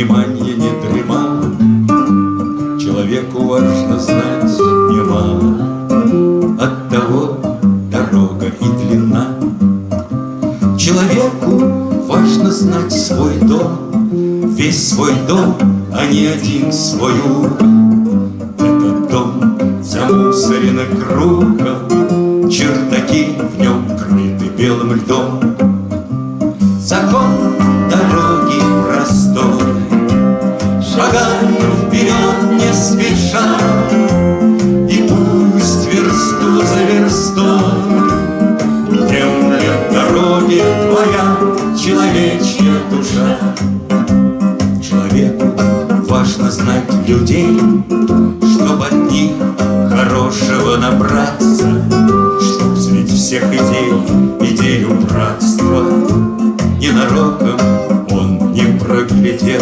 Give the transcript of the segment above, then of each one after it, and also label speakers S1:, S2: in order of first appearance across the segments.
S1: Внимание не дремал. Человеку важно знать немало, от того дорога и длина. Человеку важно знать свой дом, весь свой дом, а не один свой свою. Этот дом замусорен кругом, чертаки в нем крыты белым льдом. Людей, Чтоб от них хорошего набраться, Чтоб среди всех идей идею братства Ненароком он не проглядел.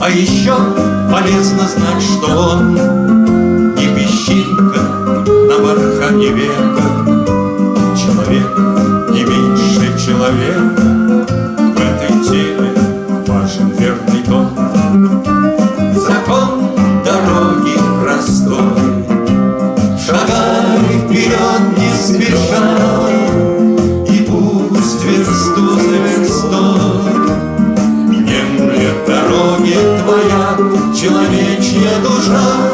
S1: А еще полезно знать, что он Не песчинка на бархане века, Человек не меньше человека, человечья душа.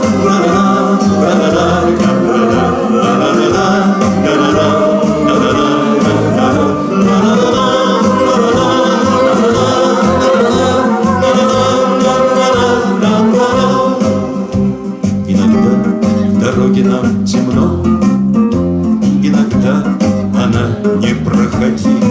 S1: Иногда нам темно, Иногда она непроходима, Но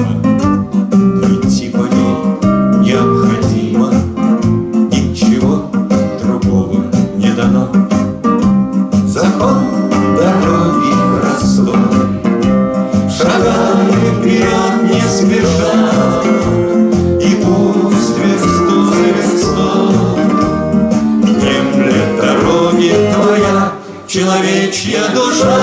S1: человечья душа.